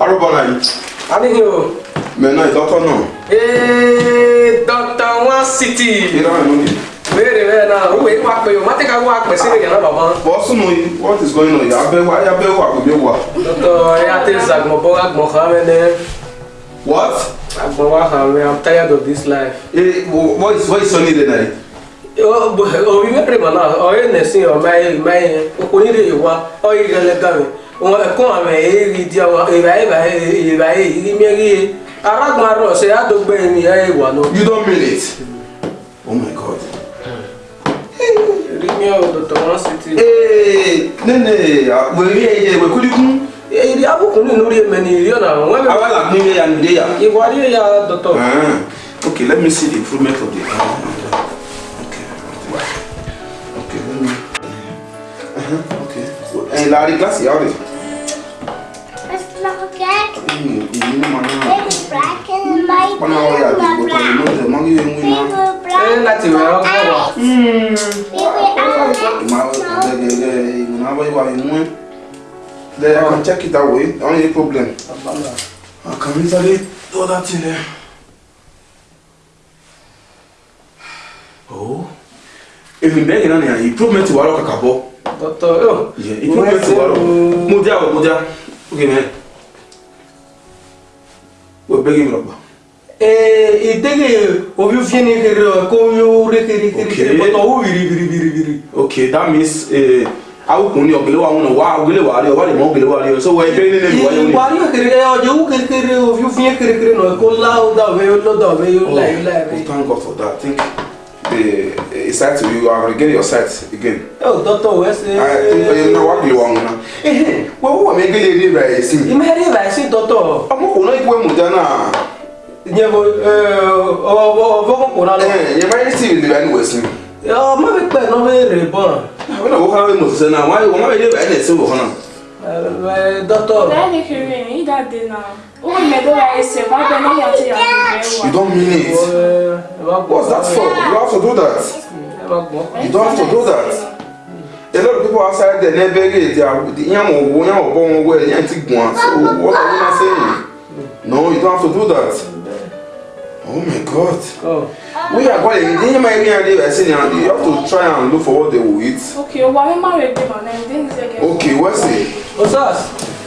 arubola yi ani yo me na doto na e doto city béèrè bẹ́ẹ̀ náà owó yìí wá pé o má tẹ́ka wá pẹ̀ sílẹ̀ yàrá bàbá. bọ́sùnù yìí what is going on yàbẹ̀ wá yàbẹ̀ wá kò dé wá. dọ́tọ̀ ẹ̀yà tẹ̀ zàgbọ̀n bọ́ àgbọ̀n kan mẹ́lẹ́. what. àgbọ̀n wá kan mẹ́ i'm tired of this life. what is what is sunny day night. orí mẹ́rin mọ̀ náà ọ̀rẹ́ nẹ̀sìn ọ̀mẹ́yẹ mẹ́yẹ okunire yìí wá ọ̀yẹ́ gẹ́lẹ́gàn mi kó àmẹ́ èyí di ọ̀wọ́ ìbáyé ìbáyé ìbáyé ìrímẹ́ríye arákùnrin arọ̀ ṣe àdógbẹ́yìn ni ẹ̀ wà náà. you don't mean it. Oh my God. Rimio Dr. One City. Eh, nene, we ri we kulikun. Eh, ri abukun ni lórí eme ni ri ọ̀nà àwọn. Àwa la kun ye anu doctor. Okay, let me see the improvement of the eye. Okay. Okay, let me. Uh-huh. Okay. Eh, la ri glass ya ore láti rẹ̀ ọ́kọ̀ wà. Ìmọ̀ ìwà ìmú ẹ̀. Then I can check it that way. The only problem. I can literally do that in there. Oh. Even there, you know, improvement to Waro Kakabo. Doctor, oh. Yeah, improvement to Waro. Mudia, Mudia. Okay, man obegi mrokba e eh, idege ovi fieni kere ko yo re kere kere but o biri biri biri biri okay that means eh awukunni ọgẹlẹ wa ŋun na wa ọgẹlẹ wa ari ọba de ma ọgẹlẹ wa ari so wa ebe ne ne wa ye wuli. wari kere ɛ ɔjɛ wu kere kere o fi fiɲɛ kere kere nɔ ko la o da o bɛ yɔ lɔ o la oh, la thank god for that thank you a, a site you are going to get your site again. Oh, doctor, where's the? I you know what you want now. Eh, eh well, what make you live by right? You may live by see, doctor. I'm going to go with Dana. Nyebo, eh, o o uh, na lo. Eh, you may see the van was me. Yo, ma be pe no be re bon. We no go have mo se na, why we uh, be live by see we hono. Eh, doctor. Where you going? You that day now. You don't mean it. What's that for? You have to do that. You don't have to do that. A lot of people outside there never get the yam or yam or born well, the antique So what are you not saying? No, you don't have to do that. Oh my God. Oh. We are going in my Nigerian area. I say you have to try and look for what they will eat. Okay, why am I ready? Okay, what's it? What's that?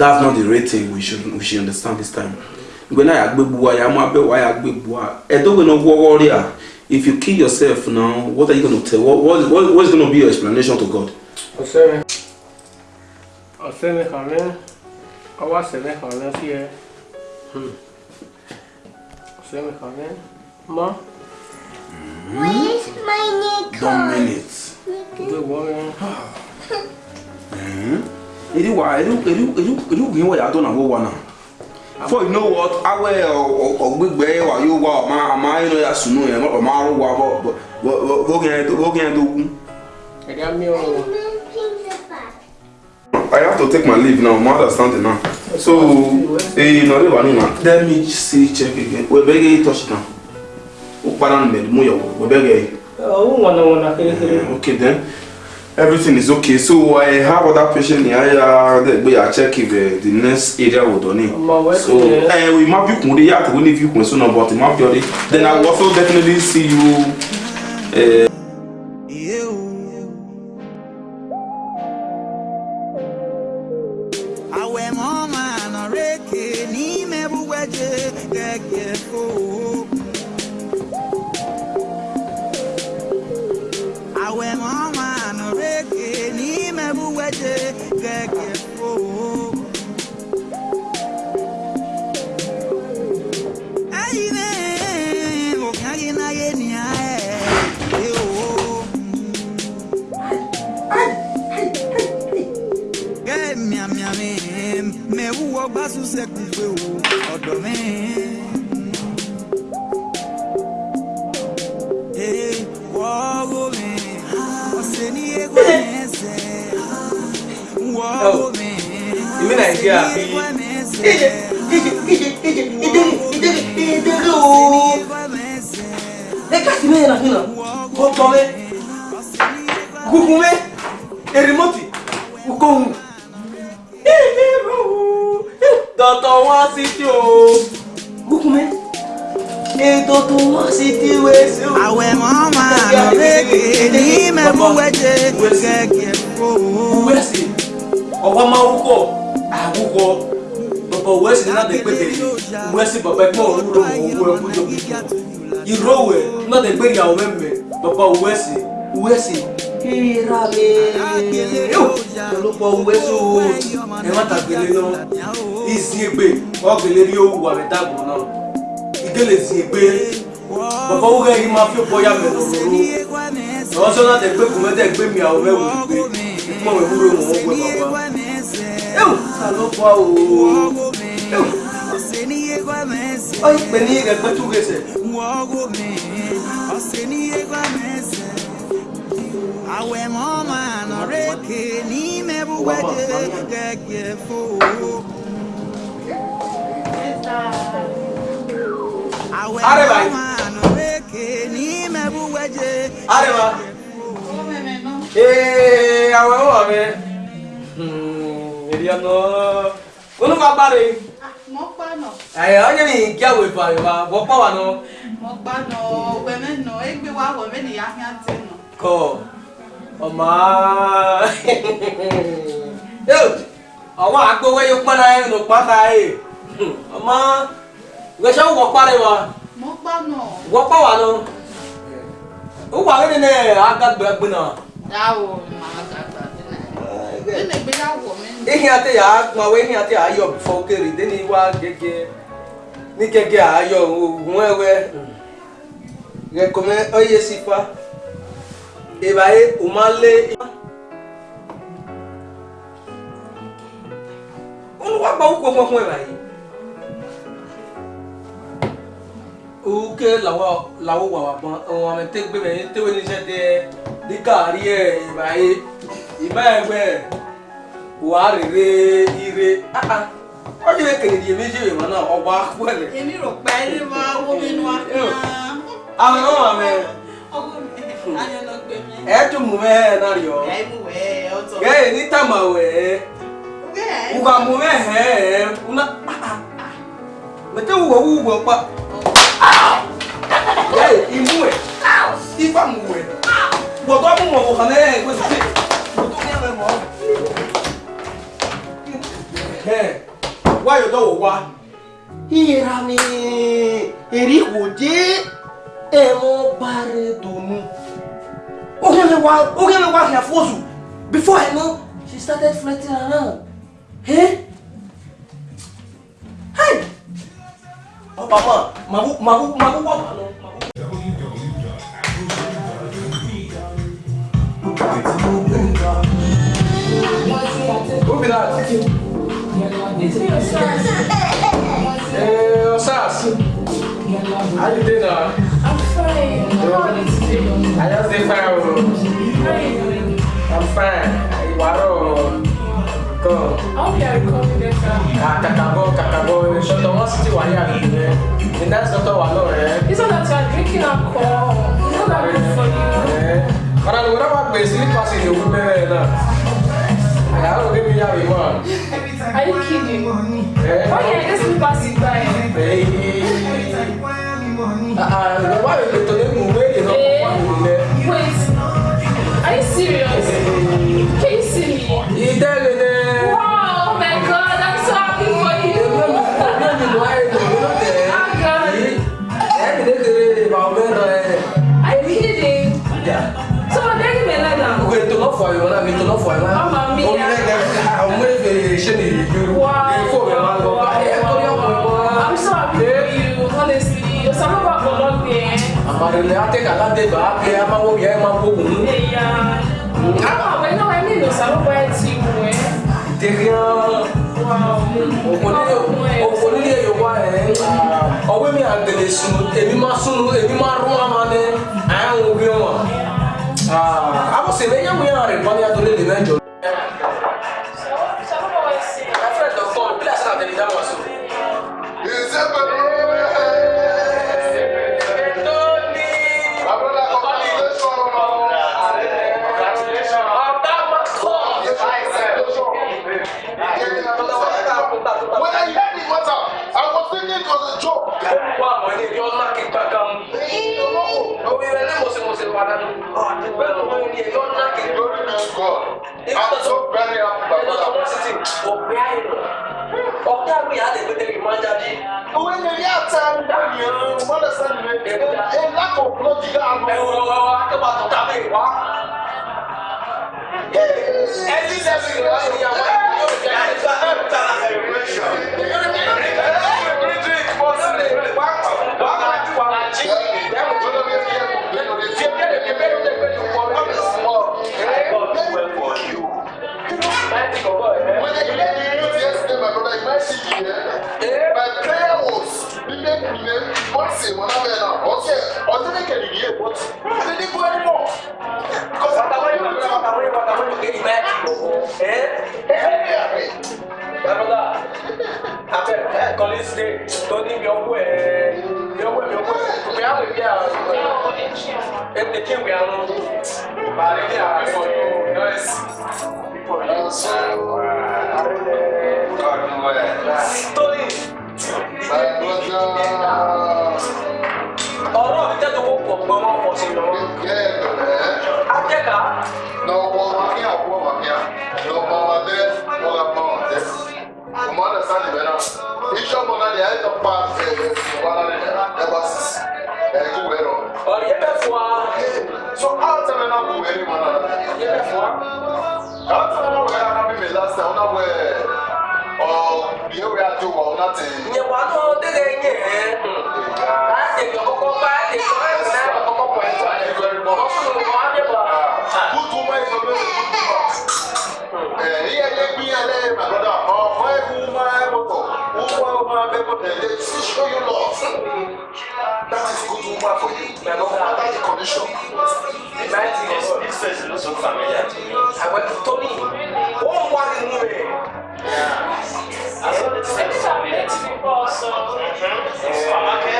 that's not the rating we should we should understand this time gbẹ̀nà I agree, máa bẹ̀wò àyàgbẹ́bùwà ẹ̀dọ́gbẹ̀nà wọ́wọ́ rí à ah, if you kill yourself now what are you going to tell what what what is to be your explanation to God. ọ̀sẹ̀rẹ̀ ọ̀sẹ̀rẹ̀ hàn rẹ̀ ọwọ́ àṣẹ̀rẹ̀ hàn rẹ̀ sí ẹ hmm. ọ̀sẹ̀rẹ̀ hàn rẹ̀ mọ́. where's my nickel. one minute. gbẹ̀wọ̀ rẹ̀. Hmm eri wa eri eri eri eri ugin wa ya to na wo wa na for you know what awe ogbigbe wa yo wa ma ma you ya sunu e ma ma ru wa bo bo gen do bo gen do gun e ga mi o I have to take my leave now. My understanding now. So, eh, no, leave any now. Let me see check again. We beg you touch now. Ukparan med mu yo. We beg you. Oh, one one. Okay then everything is okay so i have other patient ní àyà gbé à check if uh, the next area wò done. ní. so eh, we map you. bí kùn to yàtọ̀ wí ní fi kùn sínú but má bí ọ then i will also definitely see you. Uh, mùsùlùmí nàìjíríà bí. ìdèrè ooo ẹ káàsì mẹ́rin náà fún un kó tọ́ mẹ́ gúgún mẹ́ erimọ́tì kóhùn. dọ̀tọ̀ wá sí tí o. gúgún mẹ́ ètò tó wá sí tí wẹ́sẹ̀ o. àwẹ̀ mọ́ máa lọ lẹ́kẹ̀ẹ́ ní mẹ́mú wẹ́jẹ̀ gẹ́gẹ́ kó. wẹ́sẹ̀ ọ̀wá máa wúkọ̀ àwùwọ bàbá òwe sì náà dẹ̀ pépè òwe sì bàbá ẹ̀pọ̀ òwúrọ̀ òwúrọ̀ ẹ̀kú jọ gbígbó ìró òwe náà dẹ̀ pé ìyàwó mẹ́mẹ́ bàbá òwe sì òwe sì ìràlẹ̀ ọlọ́pọ̀ òwe sì òwe ẹ̀ má tàgbélé náà ìsì ègbè ọ̀gbélé rí òwú àmì dàgbò náà ìgélé sì ègbè bàbá òwe yìí máa fi bọ́yà mẹ́lòrò lọ́wọ́sọ́nà dẹ̀ pé kùmẹ́tẹ̀ gbé mi àwọn mẹ́wòó gbé mọ̀ mẹ́wúrò mọ̀ wọ́n gbé bàbá salopwa o ay benige kwethukese awe mama noreke n'ime bụgbaje gagefo awe mama noreke n'ime bụgbaje arịba ee awe ụwa mee no. Uno fa pare. Mo pa no. Eh, oje ni kia we pare ba. Wo pa wa no. Mo pa no. We me no. E gbe wa wo me ni ya hia ti no. Ko. O ma. Yo. Àwọn agbowe yo pa na e no pa ta e. O ma. We sha wo pare wa. Mo pa no. Wo pa wa no. O wa ni ne agagbe agbe na. Dawo ma agagbe ehi ate ya agbawo ehi ate ya ayọ bifọ okere de ni wa gẹ́gẹ́ ni gẹ́gẹ́ e, ayọ oògùn ẹwẹ rẹkọmẹ ọyẹ sípa ìbáyé o máa lé. olùwà gba òkú e. ọmọ fún ẹ báyìí. òkè làwọn làwọn wà wà bọ́n ọmọ àmì tẹ́gbẹ́mẹ̀ tẹ́wé ịma ya egbe wàá rere ire ọjọ́ ìkèrè di èmi jẹ́ ìmọ̀ náà ọgbà pẹ̀lẹ́. èmi rò pé ẹni máa wó mi nù ápá. àwọn ọmọ mi. ọgbọ́n mi ayọ̀nà gbé mi. ẹ tún mú mẹ́ẹ̀ náà yọ. ẹ mú wẹ́ẹ̀ ọtọ. gẹ́gẹ́ ní tàmà wẹ́ẹ́. wẹ́ẹ̀. wùgbà mú mẹ́ẹ̀ẹ́ una. Ah, ah. mẹ́tẹ́ wùwọ̀ wùwọ̀ pa. gẹ́gẹ́ imú ẹ̀. ifá mú wẹ̀. bọ̀dọ̀ mú wọ̀ wọ̀ kàn náà ẹ̀ gbèsè don't tókẹ́rẹ́ mọ́. wáyọ̀ dọ̀wọ̀ wá. ìra mi èrè kò dé ẹ̀mọ́ parẹ́ tòun. Okele wa Okele wa her fosu. Before I know, she started flirting around. Hey? Hey! Oh, Papa, Mabu, Mabu, Mabu, Mabu. Mabu. Who be that? Hey, eh, Osas. How you doing now? I'm fine. Yeah. I just did fine. Oh. I'm fine. Waro. Go. I'll be at the coffee later. Ah, kakago, kakago. Shut up. What's the one you're doing? And that's not all I know, eh? It's not that you're drinking alcohol. It's not that good for you. Yeah. But I would have been sleep passing the woman and I don't give me every one. Are you kidding? Eh? Oh, yeah. Why can't I just sleep passing by? Hey. Uh, why are you to them away? for you na mi to love for you I'm o happy lẹgẹ àwọn ọmọ ìfẹ ṣe ni ìlú ìfọ mi máa lọ bá ẹ tó yọ pọ ìbọn. i'm so happy I'm you honestly o sábà bá bọ̀ lọ́gbìn ẹ. àmàlẹ́lẹ́ àtẹ́kà láti bá a pé a máa wọ yẹn máa wọ òun. ẹ̀yà àwọn àwẹ̀ náà ẹni ìlú sábà ẹ ti wù ẹ́. dèkìá òkòlílé yorùbá ẹ̀ ah, ọ̀wé mi àgbèlè sùn èmi máa sùn èmi máa rún àmàlẹ́ àyàwó bí wọn. Ah, ah você vem amanhã na hora, pode ir a dor ele, né, Jô? example you had a little reminder me. When you hear time down here, you understand me. A lack of blood you have. Well, well, well, I can't about to tell you what. Every level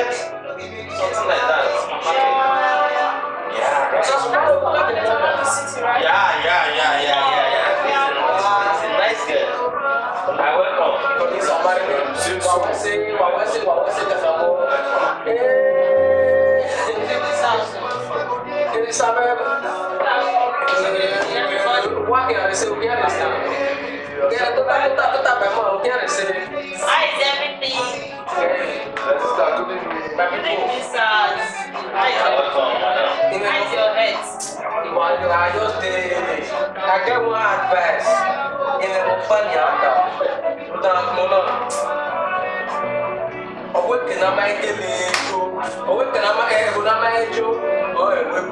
get something like that. Yeah, right. Just yeah, yeah, yeah, yeah, yeah, yeah. Nice girl. I welcome. Somebody will say, "Wa wa say, wa wa say, kasamo." Hey, this house. This house. Wa ke arese, wa ke arese. Ke tu tak tu tak tu tak memang, wa ke arese. Everything is sad. Hide your head. I just did. I get one advice. In the funny under. Without Mona. Awaken am I killing you? Awaken am I able to manage you? Oh, I will.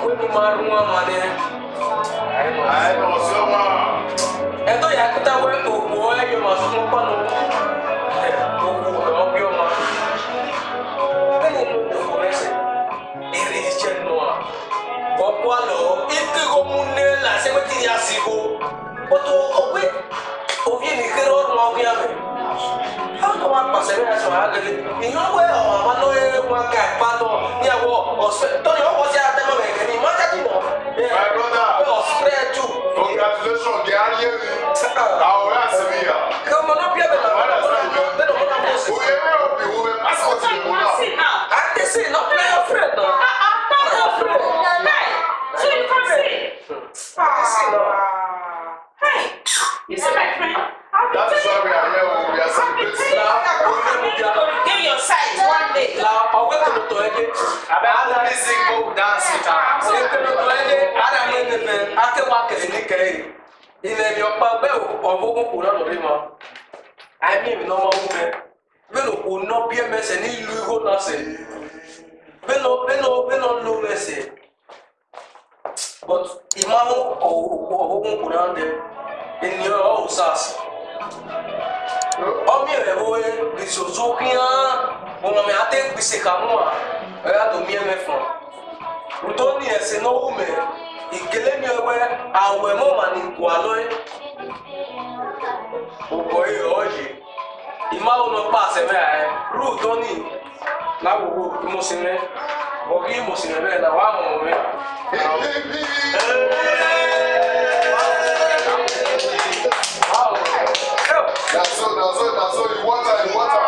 Awaken my room, money. I must. I must. Ẹ̀tọ́ yà kúta wẹ́ òkú ẹ̀yọ̀ màsùn fún pọ́nù. but owe ovie ni kere ọrụ ọgụ ya mere haka wa kpasịrị ya sọrọ agịrị ihe ọgwụ ya ọwa ma nọ ya nwa ka kpatọ ya wọ ọsọ tọrọ ya ọgwọzi ya tẹmọ mẹ kẹni ma jáde nọ ẹ ọsọrẹ tù. congratulations kì á yé mi àwòrán àsìmí yà. kí ọmọ náà bí ẹ bẹ nà wọn bẹ nà wọn náà bọ sí. òye mi ò bí wo ẹ pásítọ̀ ti mú náà. àtẹ̀sí náà fẹ́ ẹ fẹ́ náà. àtẹ̀sí náà fẹ́ ẹ fẹ́ náà. You see my friend? That is why we are here when we are celebrating. Give your side one day. La pawe kono toege. Ada music go dance with her. Si kono toege, ada mene me ake wa kere ni kere. in the opa be obo ko kura no bi ma. I mean no ma ume. Be no ko no bi me se ni lu go na se. Be no be no be no lu me se. But imamu obo ko put on de in your houses. Omi rẹ̀ wo risoso kíán, òun mi àti gbèsè kàmú à, ẹ̀yà tó mi ẹ̀mẹ̀ fún. ni ẹ̀sìn náà wù mẹ́, ìkélé mi ẹ̀wẹ́, àwẹ̀ mọ́ mà ní kò àlọ́ ẹ̀. Òpò ìyọ̀ ọ̀yẹ̀, ìmáwó lọ pa àṣẹ mẹ́ra ẹ̀, rú tọ́ ni láwùwò ìmọ̀sìnrẹ́, bọ̀bí ìmọ̀sìnrẹ́ bẹ́ẹ̀ náà wà mọ̀ mẹ́. *laughs* That's so, that's water, you water. You water,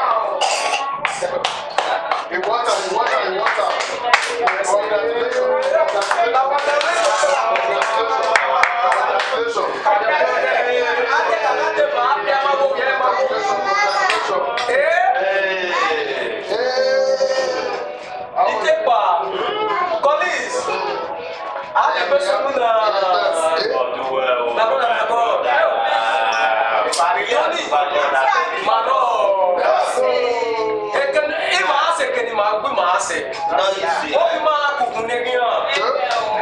you water, you water. Congratulations. Hey. Hey. Hey. Collins, I have a question. sɛ o ma kuku ne gi hã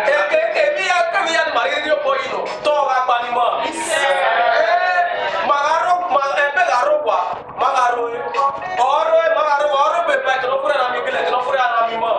eke emi ya kemi ya ma ye yɔ bɔ yi nɔ tɔ ka gba ni ma magaro ma ɛbɛ garo wa magaro ye ɔrɔ ye magaro wa ɔrɔ bɛ bɛ kɛlɛ fura na mi kɛlɛ kɛlɛ fura na mi ma.